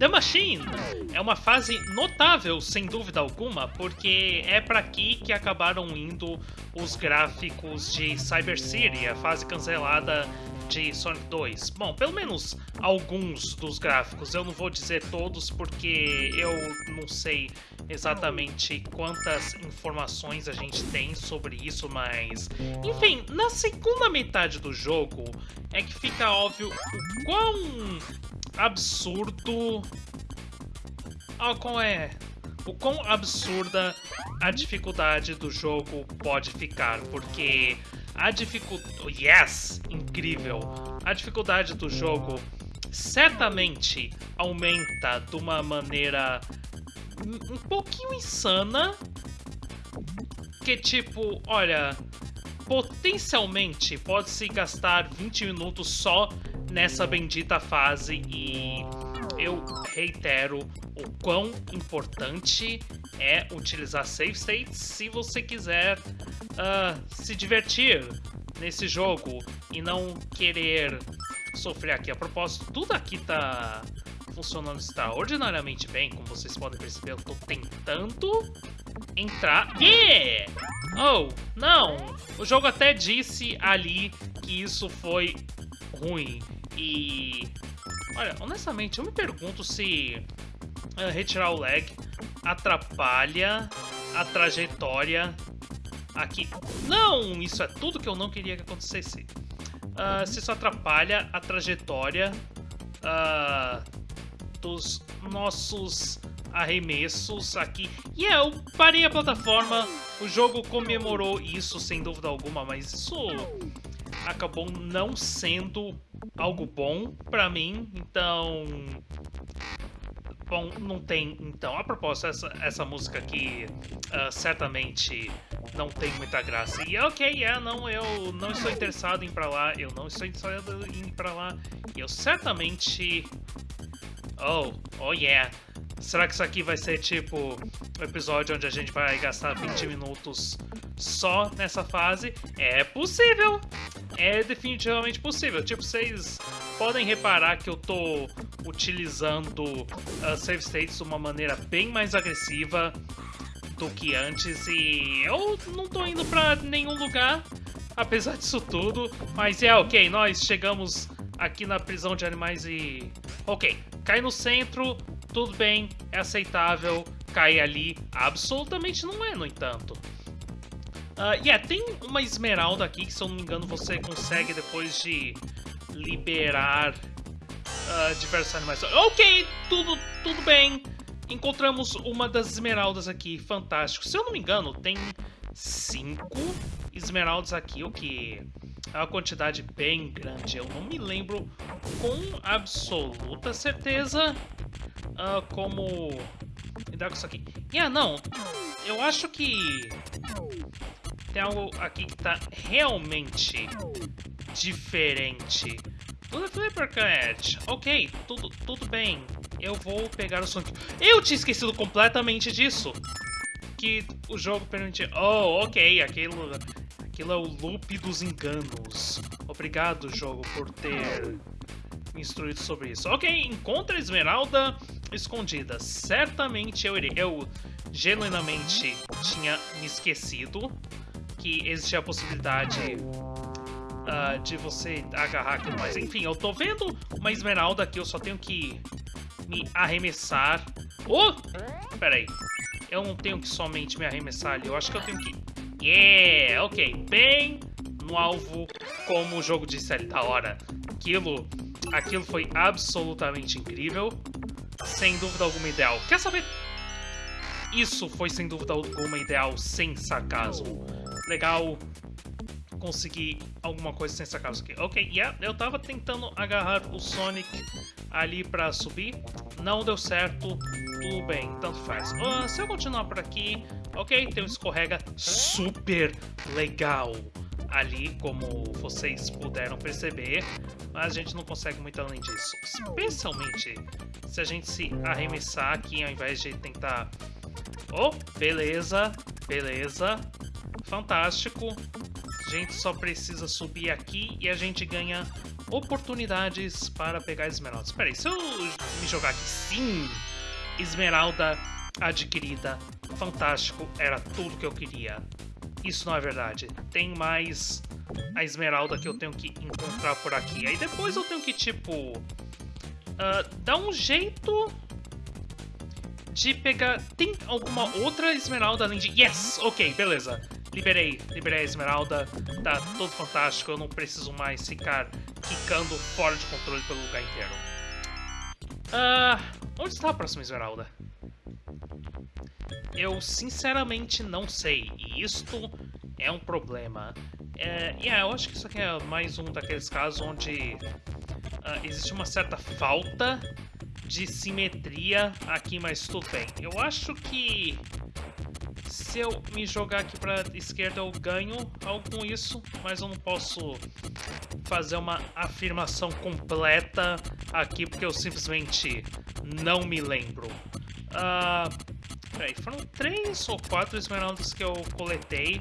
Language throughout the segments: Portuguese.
The Machine é uma fase notável, sem dúvida alguma, porque é para aqui que acabaram indo os gráficos de Cyber City, a fase cancelada de Sonic 2. Bom, pelo menos alguns dos gráficos. Eu não vou dizer todos porque eu não sei exatamente quantas informações a gente tem sobre isso, mas... Enfim, na segunda metade do jogo é que fica óbvio o quão absurdo... Oh, qual é? O quão absurda a dificuldade do jogo pode ficar, porque a dificuldade... Yes! Incrível! A dificuldade do jogo certamente aumenta de uma maneira um pouquinho insana, que tipo, olha, potencialmente pode-se gastar 20 minutos só nessa bendita fase e eu reitero o quão importante é utilizar save states se você quiser uh, se divertir nesse jogo e não querer sofrer aqui. A propósito, tudo aqui tá funcionando extraordinariamente bem, como vocês podem perceber, eu tô tentando entrar. Yeah! Oh, não! O jogo até disse ali que isso foi ruim. E... Olha, honestamente, eu me pergunto se uh, retirar o lag atrapalha a trajetória aqui. Não! Isso é tudo que eu não queria que acontecesse. Uh, se isso atrapalha a trajetória uh, dos nossos arremessos aqui. E yeah, eu parei a plataforma, o jogo comemorou isso sem dúvida alguma, mas isso acabou não sendo algo bom para mim, então... Bom, não tem, então. A propósito, essa, essa música aqui uh, certamente não tem muita graça. E ok, é, não, eu não estou interessado em ir pra lá, eu não estou interessado em ir pra lá. E eu certamente... Oh, oh yeah. Será que isso aqui vai ser tipo um episódio onde a gente vai gastar 20 minutos só nessa fase? É possível! É definitivamente possível. Tipo, vocês podem reparar que eu tô utilizando uh, save states de uma maneira bem mais agressiva do que antes e eu não tô indo pra nenhum lugar, apesar disso tudo. Mas é ok, nós chegamos aqui na prisão de animais e... Ok, cai no centro, tudo bem, é aceitável, cair ali absolutamente não é, no entanto. Uh, yeah, tem uma esmeralda aqui que, se eu não me engano, você consegue depois de liberar uh, diversos animais. Ok, tudo, tudo bem. Encontramos uma das esmeraldas aqui, fantástico. Se eu não me engano, tem cinco esmeraldas aqui, o que é uma quantidade bem grande. Eu não me lembro com absoluta certeza uh, como lidar com isso aqui. E ah, não, eu acho que tem algo aqui que tá realmente diferente. Tudo é Flipper Cat. Ok, tudo, tudo bem. Eu vou pegar o Sonic. Eu tinha esquecido completamente disso. Que o jogo permite... Oh, ok, aquilo, aquilo é o loop dos enganos. Obrigado, jogo, por ter instruído sobre isso. Ok, encontra a esmeralda escondida. Certamente eu irei. Eu genuinamente tinha me esquecido que existia a possibilidade uh, de você agarrar aquilo. Enfim, eu tô vendo uma esmeralda aqui, eu só tenho que me arremessar. Oh! Pera aí. Eu não tenho que somente me arremessar ali, eu acho que eu tenho que... Yeah! Ok, bem no alvo, como o jogo disse ali, da hora. Aquilo Aquilo foi absolutamente incrível. Sem dúvida alguma ideal. Quer saber? Isso foi sem dúvida alguma ideal, sem sarcasmo. Legal conseguir alguma coisa sem sarcasmo aqui. Ok, yeah, eu tava tentando agarrar o Sonic ali pra subir. Não deu certo. Tudo bem, tanto faz. Uh, se eu continuar por aqui... Ok, tem um escorrega super legal ali, como vocês puderam perceber, mas a gente não consegue muito além disso. Especialmente se a gente se arremessar aqui ao invés de tentar... Oh, beleza, beleza, fantástico. A gente só precisa subir aqui e a gente ganha oportunidades para pegar esmeraldas. Espera aí, se eu me jogar aqui, sim, esmeralda adquirida, fantástico, era tudo que eu queria. Isso não é verdade. Tem mais a esmeralda que eu tenho que encontrar por aqui. Aí depois eu tenho que, tipo, uh, dar um jeito de pegar... Tem alguma outra esmeralda além de... Yes! Ok, beleza. Liberei, liberei a esmeralda. Tá tudo fantástico, eu não preciso mais ficar ficando fora de controle pelo lugar inteiro. Uh, onde está a próxima esmeralda? Eu sinceramente não sei, e isto é um problema. É, yeah, eu acho que isso aqui é mais um daqueles casos onde uh, existe uma certa falta de simetria aqui, mas tudo bem. Eu acho que se eu me jogar aqui para esquerda eu ganho algo com isso, mas eu não posso fazer uma afirmação completa aqui porque eu simplesmente não me lembro. Uh, Peraí, foram três ou quatro esmeraldas que eu coletei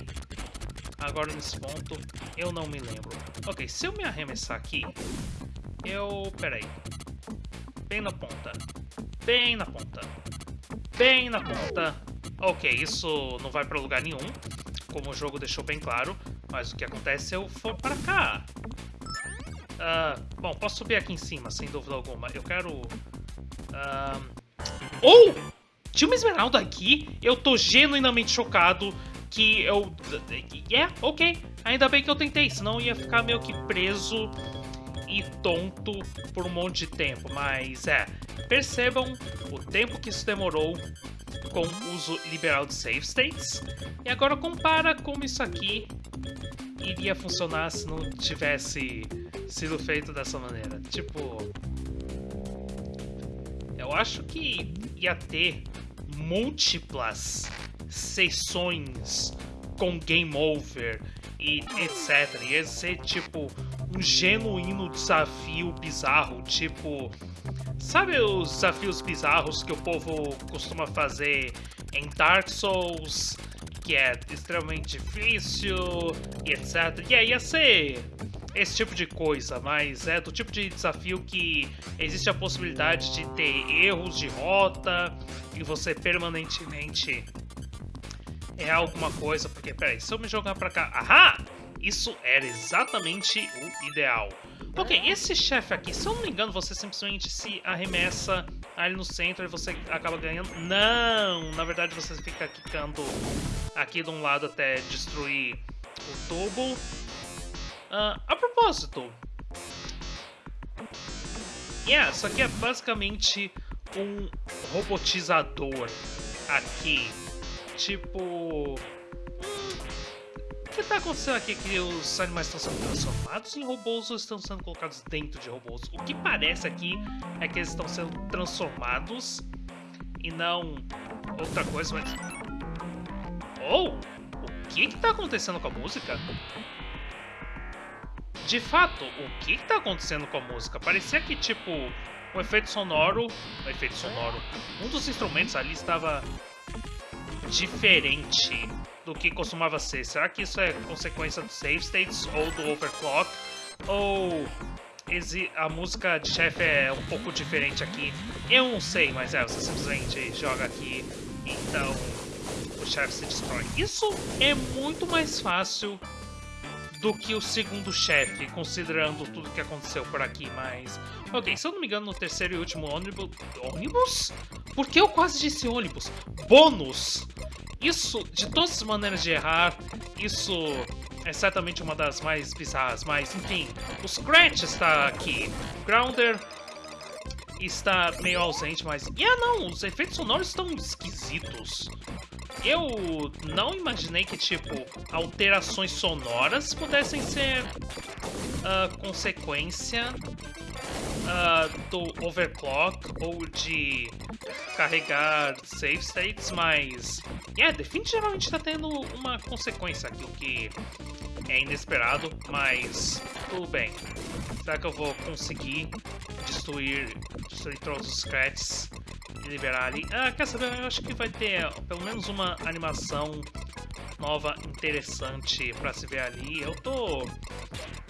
agora nesse ponto. Eu não me lembro. Ok, se eu me arremessar aqui, eu... Peraí. Bem na ponta. Bem na ponta. Bem na ponta. Ok, isso não vai para lugar nenhum, como o jogo deixou bem claro. Mas o que acontece se eu for para cá? Uh, bom, posso subir aqui em cima, sem dúvida alguma. Eu quero... Uh... Oh! Tinha uma esmeralda aqui, eu tô genuinamente chocado que eu... É, yeah, ok, ainda bem que eu tentei, senão ia ficar meio que preso e tonto por um monte de tempo. Mas é, percebam o tempo que isso demorou com o uso liberal de save states. E agora compara como isso aqui iria funcionar se não tivesse sido feito dessa maneira. Tipo... Eu acho que ia ter múltiplas sessões com game over e etc. Ia ser tipo um genuíno desafio bizarro, tipo. Sabe os desafios bizarros que o povo costuma fazer em Dark Souls, que é extremamente difícil e etc. E aí ia ser esse tipo de coisa, mas é do tipo de desafio que existe a possibilidade de ter erros de rota e você permanentemente errar alguma coisa, porque peraí, se eu me jogar pra cá, ahá! Isso era exatamente o ideal. Ok, esse chefe aqui, se eu não me engano, você simplesmente se arremessa ali no centro e você acaba ganhando. Não! Na verdade, você fica quicando aqui de um lado até destruir o tubo. Uh, a propósito, yeah, isso aqui é basicamente um robotizador aqui. Tipo. Hum, o que está acontecendo aqui? Que os animais estão sendo transformados em robôs ou estão sendo colocados dentro de robôs? O que parece aqui é que eles estão sendo transformados e não outra coisa, mas. Oh! O que está acontecendo com a música? De fato, o que está acontecendo com a música? Parecia que, tipo, o efeito sonoro... O efeito sonoro... Um dos instrumentos ali estava diferente do que costumava ser. Será que isso é consequência do save states ou do overclock? Ou a música de chefe é um pouco diferente aqui? Eu não sei, mas é, você simplesmente joga aqui, então o chefe se destrói. Isso é muito mais fácil do que o segundo chefe, considerando tudo que aconteceu por aqui, mas... Ok, se eu não me engano, no terceiro e último ônibus... Ônibus? Por que eu quase disse ônibus? Bônus! Isso, de todas as maneiras de errar, isso é certamente uma das mais bizarras, mas enfim, o Scratch está aqui, Grounder está meio ausente, mas... E ah não, os efeitos sonoros estão esquisitos. Eu não imaginei que, tipo, alterações sonoras pudessem ser uh, consequência uh, do overclock ou de carregar save states, mas... Yeah, definitivamente está tendo uma consequência aqui, o que é inesperado, mas tudo bem. Será que eu vou conseguir destruir, destruir todos os scratches e liberar ali? Ah, quer saber? Eu acho que vai ter pelo menos uma animação nova interessante pra se ver ali. Eu tô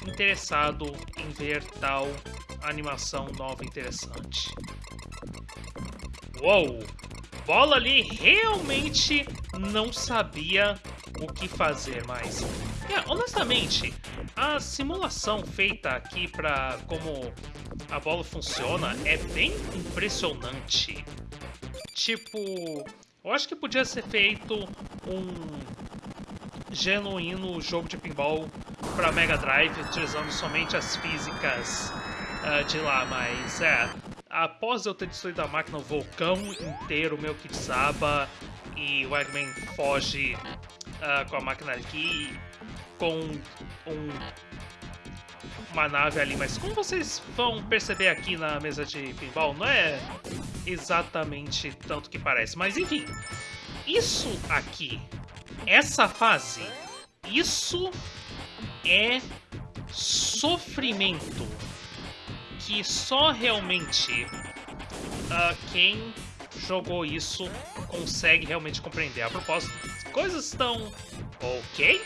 interessado em ver tal animação nova interessante. Uou! Bola ali realmente não sabia o que fazer mais. É, honestamente, a simulação feita aqui para como a bola funciona é bem impressionante. Tipo, eu acho que podia ser feito um genuíno jogo de pinball para Mega Drive, utilizando somente as físicas uh, de lá, mas é. Após eu ter destruído a máquina, o vulcão inteiro, meu Kitsaba e o Eggman foge uh, com a máquina aqui com um, uma nave ali, mas como vocês vão perceber aqui na mesa de pinball, não é exatamente tanto que parece, mas enfim, isso aqui essa fase, isso é sofrimento que só realmente uh, quem jogou isso consegue realmente compreender. A propósito, coisas estão ok.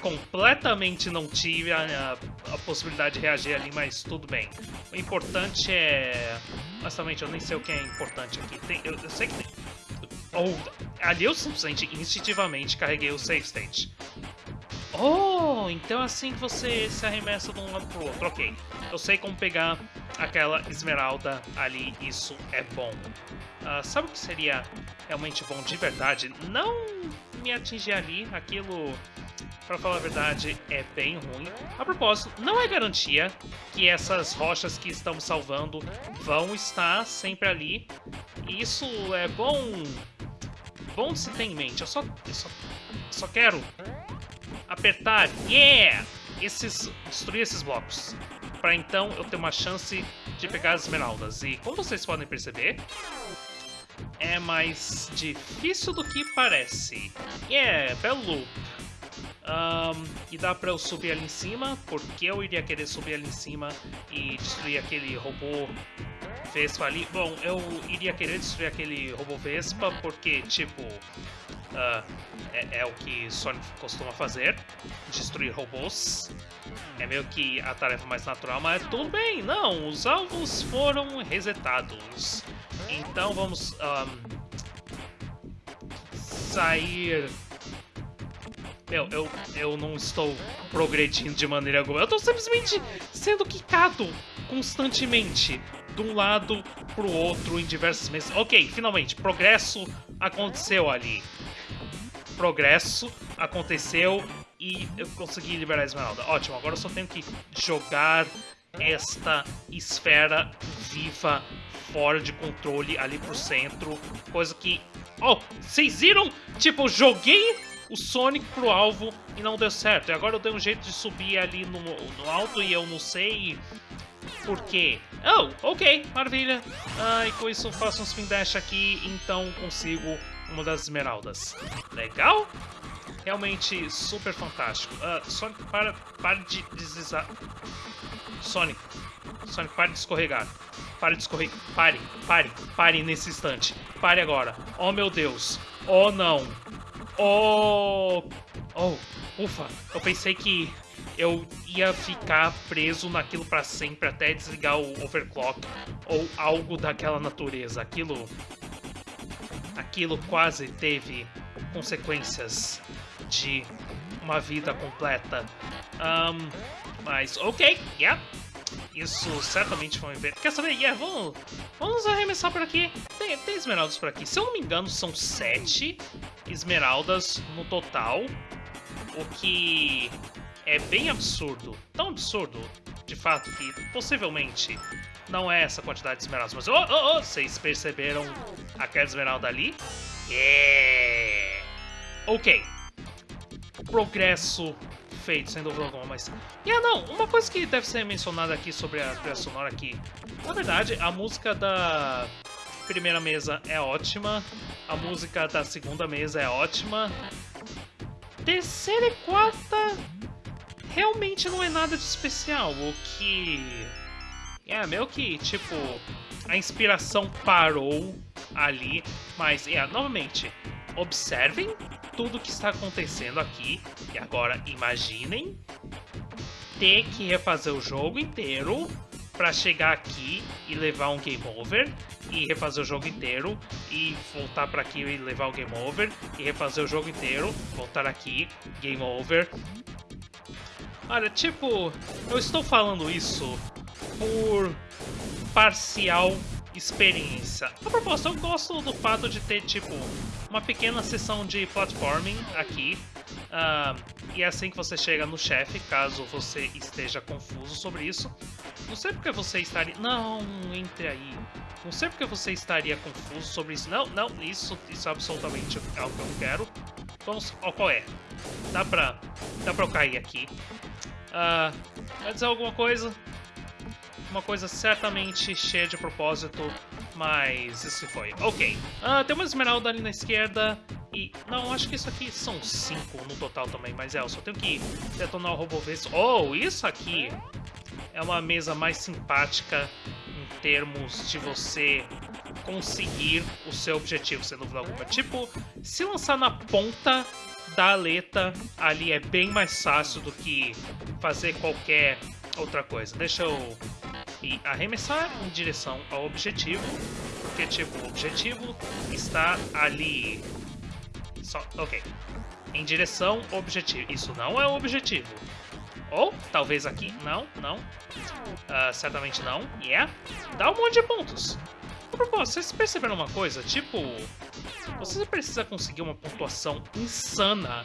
Completamente não tive a, a, a, possibilidade de reagir ali, mas tudo bem. O importante é... Honestamente, eu nem sei o que é importante aqui. Tem, eu, eu sei que tem... Ali eu simplesmente, instintivamente, carreguei o save state. Oh, então é assim que você se arremessa de um lado pro outro. Ok, eu sei como pegar aquela esmeralda ali, isso é bom. Uh, sabe o que seria realmente bom de verdade? Não me atingir ali, aquilo, pra falar a verdade, é bem ruim. A propósito, não é garantia que essas rochas que estamos salvando vão estar sempre ali. Isso é bom bom de se ter em mente. Eu só, eu só, só quero apertar, yeah! Esses, destruir esses blocos. Para então eu ter uma chance de pegar as esmeraldas. E como vocês podem perceber, é mais difícil do que parece. Yeah, belo loop. Um, e dá pra eu subir ali em cima, porque eu iria querer subir ali em cima e destruir aquele robô Vespa ali. Bom, eu iria querer destruir aquele robô Vespa, porque, tipo, uh, é, é, o que Sonic costuma fazer, destruir robôs. É meio que a tarefa mais natural, mas tudo bem, não, os alvos foram resetados. Então vamos um, sair... Meu, eu, eu não estou progredindo de maneira alguma. Eu estou simplesmente sendo quicado constantemente de um lado pro outro em diversos meses. Ok, finalmente, progresso aconteceu ali. Progresso aconteceu e eu consegui liberar a Esmeralda. Ótimo, agora eu só tenho que jogar esta esfera viva fora de controle ali pro centro. Coisa que... Oh, vocês viram? Tipo, eu joguei o Sonic pro alvo e não deu certo. E agora eu dei um jeito de subir ali no, no alto e eu não sei por quê? Oh, ok, maravilha. Ah, e com isso faço um spin dash aqui, então consigo uma das esmeraldas. Legal? Realmente super fantástico. Uh, Sonic, para, para de deslizar. Sonic, Sonic, pare de escorregar. Pare de escorregar. Pare, pare, pare nesse instante. Pare agora. Oh, meu Deus. Oh, não. Oh... Oh, ufa. Eu pensei que eu ia ficar preso naquilo para sempre até desligar o overclock ou algo daquela natureza. Aquilo aquilo quase teve consequências de uma vida completa. Um, mas ok, yeah. Isso certamente foi um evento. Quer saber? Yeah, vamos, vamos arremessar por aqui. Tem, tem esmeraldas por aqui. Se eu não me engano, são sete esmeraldas no total. O que é bem absurdo. Tão absurdo, de fato, que possivelmente não é essa quantidade de esmeraldas. Mas, oh, oh, oh, vocês perceberam aquela esmeralda ali? Yeah! Ok. Progresso feito, sem dúvida alguma, mas... E yeah, não, uma coisa que deve ser mencionada aqui sobre a trilha sonora aqui... Na verdade, a música da primeira mesa é ótima, a música da segunda mesa é ótima, terceira e quarta realmente não é nada de especial. O que. É, meio que, tipo, a inspiração parou ali, mas, é, novamente, observem tudo que está acontecendo aqui, e agora imaginem ter que refazer o jogo inteiro para chegar aqui e levar um game over e refazer o jogo inteiro e voltar para aqui e levar o game over e refazer o jogo inteiro, voltar aqui, game over. Olha, tipo, eu estou falando isso por parcial experiência. A propósito, eu gosto do fato de ter, tipo, uma pequena sessão de platforming aqui. Uh, e é assim que você chega no chefe, caso você esteja confuso sobre isso. Não sei porque você estaria... Não, entre aí. Não sei porque você estaria confuso sobre isso. Não, não, isso, isso é absolutamente algo que eu quero. Vamos qual é. Dá pra, dá pra eu cair aqui. Uh, quer dizer alguma coisa? Uma coisa certamente cheia de propósito, mas isso foi. Ok. Uh, tem uma esmeralda ali na esquerda e... Não, acho que isso aqui são cinco no total também, mas é, eu só tenho que detonar o robô vez. Oh, isso aqui é uma mesa mais simpática em termos de você conseguir o seu objetivo, sem dúvida alguma. Tipo, se lançar na ponta da aleta ali é bem mais fácil do que fazer qualquer outra coisa. Deixa eu e arremessar em direção ao objetivo, porque tipo, o objetivo está ali. Só, ok. Em direção ao objetivo. Isso não é o objetivo. Ou, talvez aqui. Não, não. Uh, certamente não. Yeah. Dá um monte de pontos. Propósito, vocês perceberam uma coisa? Tipo, você precisa conseguir uma pontuação insana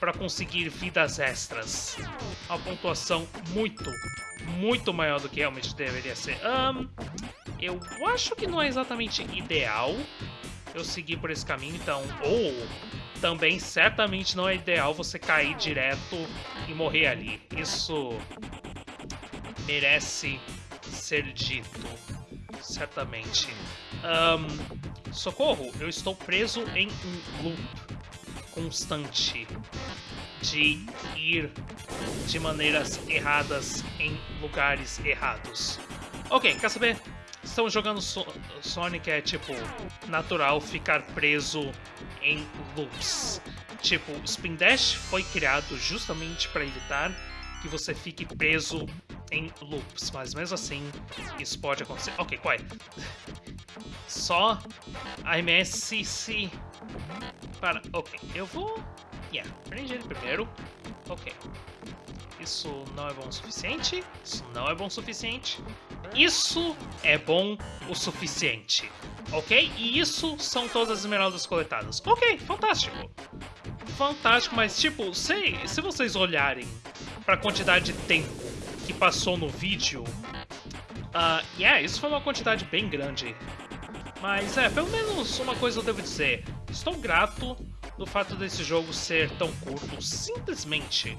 para conseguir vidas extras. Uma pontuação muito, muito maior do que realmente deveria ser. Um, eu acho que não é exatamente ideal eu seguir por esse caminho, então... Ou também certamente não é ideal você cair direto e morrer ali. Isso merece ser dito, certamente. Um, socorro, eu estou preso em um loop constante de ir de maneiras erradas em lugares errados. Ok, quer saber? Estamos jogando so Sonic, é tipo natural ficar preso em loops. Tipo, Spin Dash foi criado justamente para evitar que você fique preso em loops, mas mesmo assim isso pode acontecer. Ok, qual é? Só a MS se... Para... Ok, eu vou... Yeah, prende ele primeiro. Ok. Isso não é bom o suficiente. Isso não é bom o suficiente. Isso é bom o suficiente. Ok? E isso são todas as esmeraldas coletadas. Ok, fantástico. Fantástico, mas tipo, se, se vocês olharem para a quantidade de tempo que passou no vídeo, uh, yeah, isso foi uma quantidade bem grande. Mas é, pelo menos uma coisa eu devo dizer. Estou grato do fato desse jogo ser tão curto, simplesmente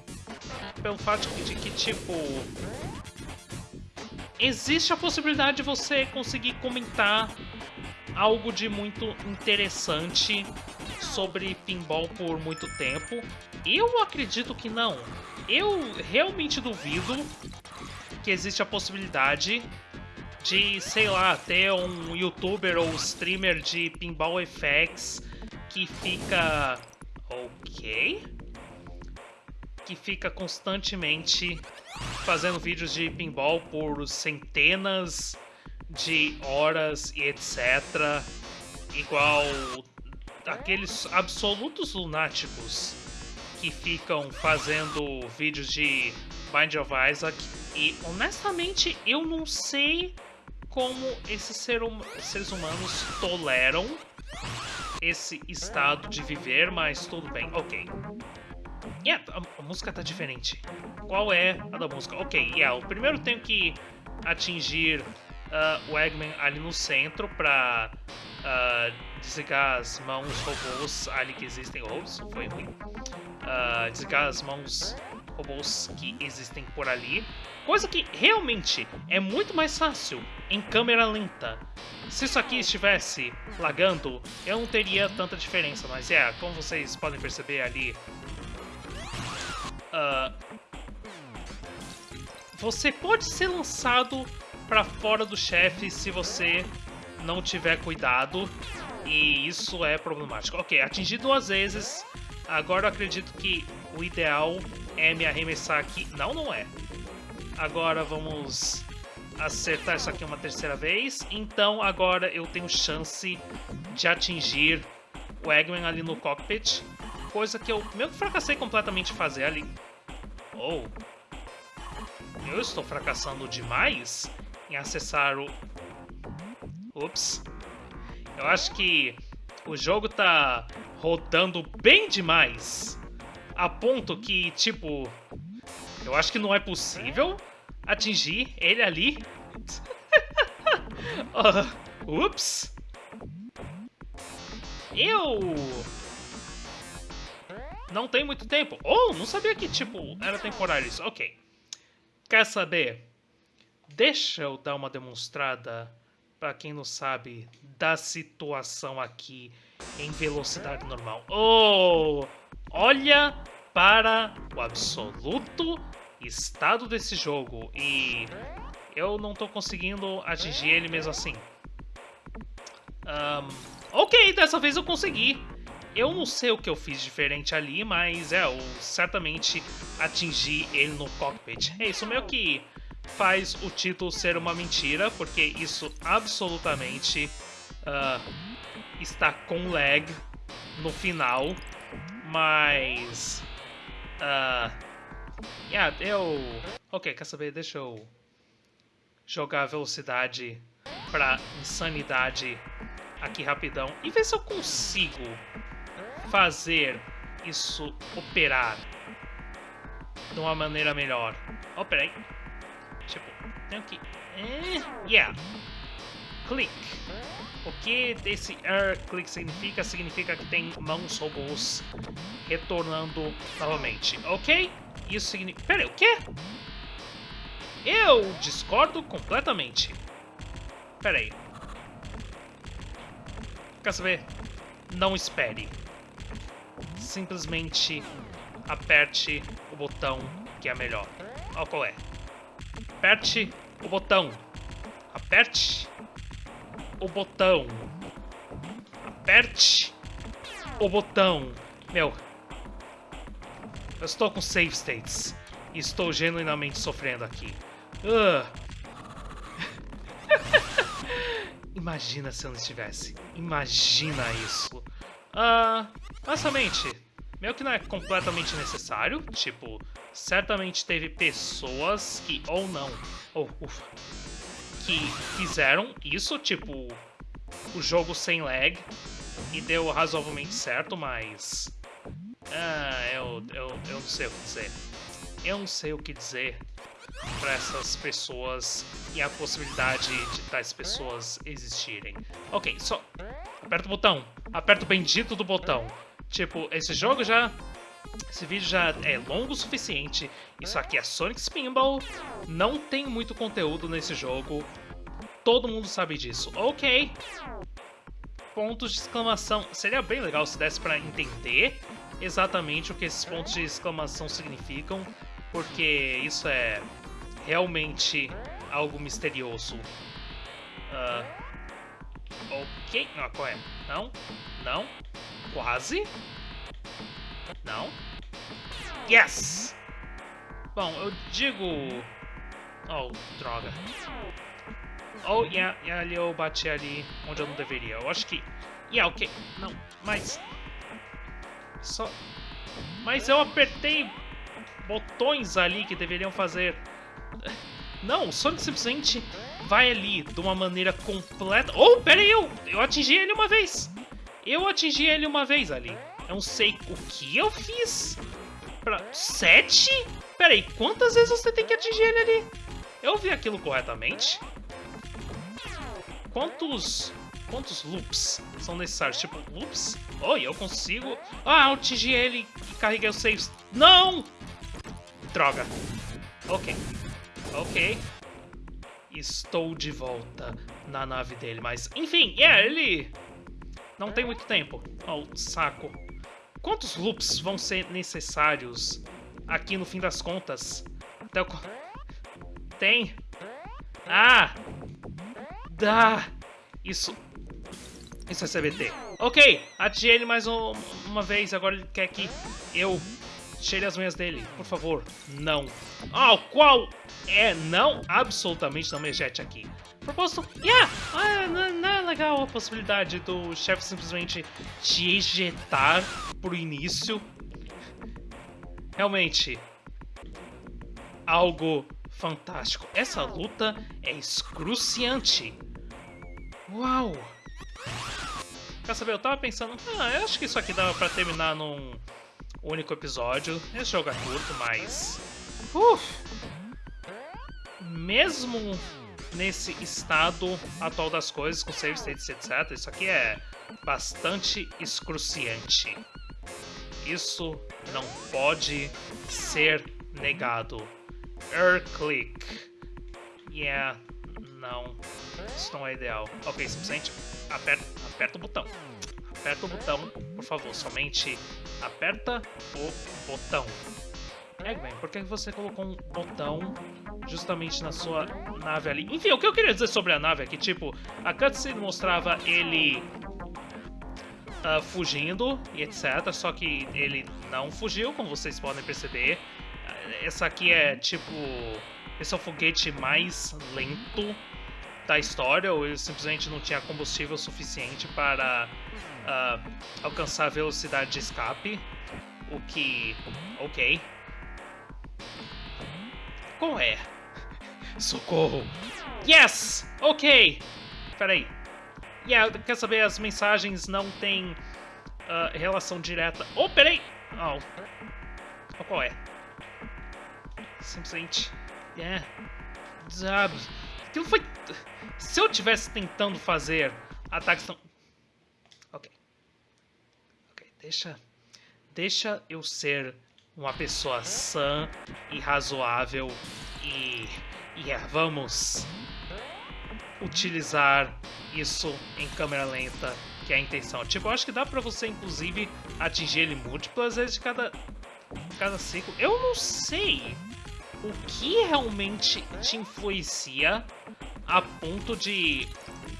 pelo fato de que, tipo, existe a possibilidade de você conseguir comentar algo de muito interessante sobre pinball por muito tempo. Eu acredito que não. Eu realmente duvido que existe a possibilidade de, sei lá, ter um youtuber ou streamer de pinball effects que fica... Ok? Que fica constantemente fazendo vídeos de pinball por centenas de horas e etc. Igual aqueles absolutos lunáticos que ficam fazendo vídeos de Bind of Isaac. E honestamente eu não sei como esses ser hum seres humanos toleram esse estado de viver, mas tudo bem, ok. Yeah, a, a, música tá diferente. Qual é a da música? Ok, yeah, o primeiro tenho que atingir uh, o Eggman ali no centro pra uh, desligar as mãos robôs ali que existem. Isso foi ruim. Uh, desligar as mãos robôs que existem por ali. Coisa que realmente é muito mais fácil em câmera lenta. Se isso aqui estivesse lagando, eu não teria tanta diferença, mas é, como vocês podem perceber ali, uh, você pode ser lançado para fora do chefe se você não tiver cuidado, e isso é problemático. Ok, atingi duas vezes, agora eu acredito que o ideal é me arremessar aqui. Não, não é. Agora vamos acertar isso aqui uma terceira vez. Então agora eu tenho chance de atingir o Eggman ali no cockpit. Coisa que eu meio que fracassei completamente fazer ali. Oh. Eu estou fracassando demais em acessar o... Ups. Eu acho que o jogo tá rodando bem demais. A ponto que, tipo... Eu acho que não é possível atingir ele ali. uh, ups. Eu... Não tem muito tempo. Oh, não sabia que, tipo, era temporário isso. Ok. Quer saber? Deixa eu dar uma demonstrada, para quem não sabe, da situação aqui em velocidade normal. Oh! Olha para o absoluto estado desse jogo e eu não estou conseguindo atingir ele mesmo assim. Um, ok, dessa vez eu consegui. Eu não sei o que eu fiz diferente ali, mas é, eu certamente atingi ele no cockpit. É isso meio que faz o título ser uma mentira, porque isso absolutamente uh, está com lag no final, mas... Uh, yeah, eu... Ok, quer saber? Deixa eu jogar a velocidade pra insanidade aqui rapidão e ver se eu consigo fazer isso operar de uma maneira melhor. Oh. Tenho que... Eh, yeah. Click. O que esse air click significa? Significa que tem mãos robôs retornando novamente, ok? Isso significa... Pera aí, o quê? Eu discordo completamente. Pera aí. Quer saber? Não espere. Simplesmente aperte o botão que é melhor. Olha qual é. Aperte o botão. Aperte o botão. Aperte o botão. Meu, eu estou com save states. E estou genuinamente sofrendo aqui. Uh. Imagina se eu não estivesse. Imagina isso. Uh, honestamente, meio que não é completamente necessário. Tipo, certamente teve pessoas que, ou não, ou ufa, que fizeram isso, tipo, o jogo sem lag, e deu razoavelmente certo, mas... Ah, eu, eu, eu não sei o que dizer. Eu não sei o que dizer para essas pessoas e a possibilidade de tais pessoas existirem. Ok, só... Aperta o botão. Aperta o bendito do botão. Tipo, esse jogo já... Esse vídeo já é longo o suficiente. Isso aqui é Sonic Spinball. Não tem muito conteúdo nesse jogo. Todo mundo sabe disso. Ok. Pontos de exclamação. Seria bem legal se desse pra entender exatamente o que esses pontos de exclamação significam. Porque isso é realmente algo misterioso. Uh, Ok. Ah, qual é? Não. Não. Quase. Não. Yes! Bom, eu digo... Oh, droga. Oh, yeah, yeah, ali eu bati ali onde eu não deveria. Eu acho que... Yeah, ok. Não, mas... Só... Mas eu apertei botões ali que deveriam fazer... Não, o Sonic simplesmente vai ali de uma maneira completa... Oh, pera aí, eu, eu atingi ele uma vez. Eu atingi ele uma vez ali. Eu não sei o que eu fiz. Pra... Sete? Pera aí, quantas vezes você tem que atingir ele ali? Eu vi aquilo corretamente? Quantos... Quantos loops são necessários? Tipo, loops? Oi, eu consigo... Ah, eu atingi ele e carreguei os saves. Não! Droga. Ok. Ok. Estou de volta na nave dele, mas... Enfim, é, yeah, ele... Não tem muito tempo. Oh, saco. Quantos loops vão ser necessários aqui no fim das contas? Até o... Tem. Ah! Dá! Isso... Isso é CBT. Ok, atingi ele mais um, uma vez. Agora ele quer que eu cheire as unhas dele, por favor. Não. Ah, qual é não? Absolutamente não me ejete aqui. Propósito, yeah! Ah, não, não é legal a possibilidade do chefe simplesmente te ejetar pro início. Realmente, algo fantástico. Essa luta é excruciante. Uau! Quer saber, eu tava pensando, ah, eu acho que isso aqui dava pra terminar num único episódio. Esse jogo é curto, mas... Uf! Mesmo nesse estado atual das coisas, com save states, etc., isso aqui é bastante excruciante. Isso não pode ser negado. Air click. Yeah, não. Isso não é ideal. Ok, simplesmente aperta, aperta o botão. Aperta o botão, por favor. Somente aperta o botão. Eggman, por que você colocou um botão justamente na sua nave ali? Enfim, o que eu queria dizer sobre a nave é que, tipo, a cutscene mostrava ele uh, fugindo e etc. Só que ele não fugiu, como vocês podem perceber. Essa aqui é, tipo, esse é o foguete mais lento da história, ou ele simplesmente não tinha combustível suficiente para uh, alcançar a velocidade de escape. O que. Ok. Qual é? Socorro! Yes! Ok! Peraí. Yeah, quer saber? As mensagens não têm uh, relação direta. Oh, peraí! Oh. oh qual é? Simplesmente. Yeah. Sabe? Aquilo foi. Se eu tivesse tentando fazer ataques tão. Ok. Ok, deixa. Deixa eu ser uma pessoa sã e razoável e. E yeah, vamos utilizar isso em câmera lenta, que é a intenção. Tipo, eu acho que dá pra você, inclusive, atingir ele múltiplas vezes de cada, cada ciclo. Eu não sei o que realmente te influencia a ponto de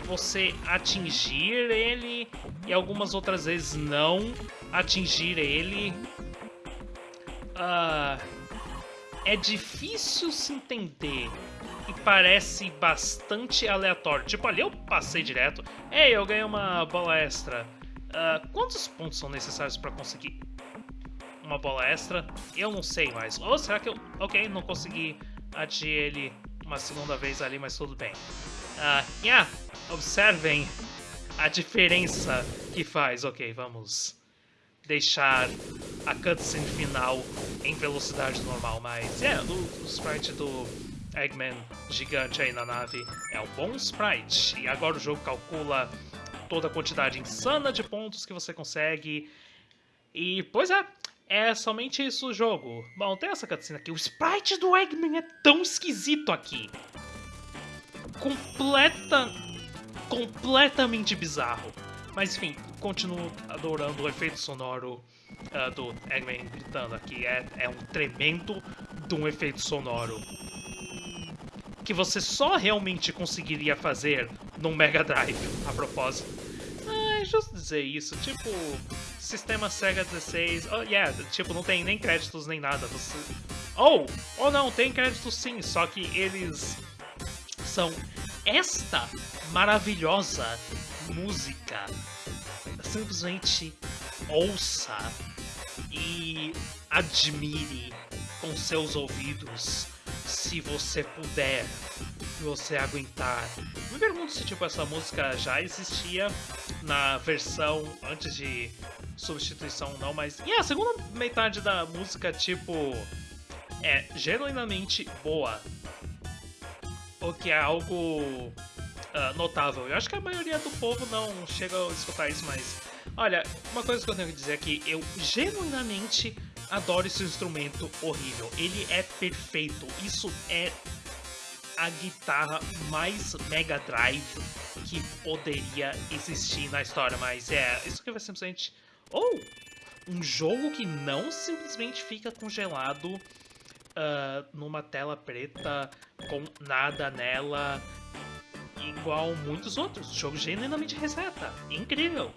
você atingir ele e algumas outras vezes não atingir ele. Uh, é difícil se entender e parece bastante aleatório. Tipo, ali eu passei direto. Ei, eu ganhei uma bola extra. Uh, quantos pontos são necessários para conseguir uma bola extra? Eu não sei mais. Ou será que eu... Ok, não consegui atingir ele uma segunda vez ali, mas tudo bem. Uh, yeah, observem a diferença que faz. Ok, vamos deixar a cutscene final em velocidade normal, mas é, o, o sprite do Eggman gigante aí na nave é um bom sprite. E agora o jogo calcula toda a quantidade insana de pontos que você consegue. E, pois é, é somente isso o jogo. Bom, tem essa cutscene aqui. O sprite do Eggman é tão esquisito aqui. Completa... Completamente bizarro. Mas enfim, continuo adorando o efeito sonoro uh, do Eggman gritando aqui. É, é um tremendo de um efeito sonoro que você só realmente conseguiria fazer no Mega Drive, a propósito. Ah, é justo dizer isso, tipo, sistema Sega 16, oh yeah, tipo, não tem nem créditos nem nada, você... Oh, oh não, tem créditos sim, só que eles são esta maravilhosa música. Simplesmente ouça e admire com seus ouvidos se você puder, se você aguentar. Me pergunto se tipo essa música já existia na versão antes de substituição não, mas e a segunda metade da música tipo é genuinamente boa. O que é algo uh, notável. Eu acho que a maioria do povo não chega a escutar isso, mas olha, uma coisa que eu tenho que dizer é que eu genuinamente adoro esse instrumento horrível. Ele é perfeito. Isso é a guitarra mais Mega Drive que poderia existir na história. Mas é, isso aqui vai simplesmente... Ou oh, um jogo que não simplesmente fica congelado uh, numa tela preta com nada nela, igual muitos outros. O jogo genuinamente reseta. Incrível.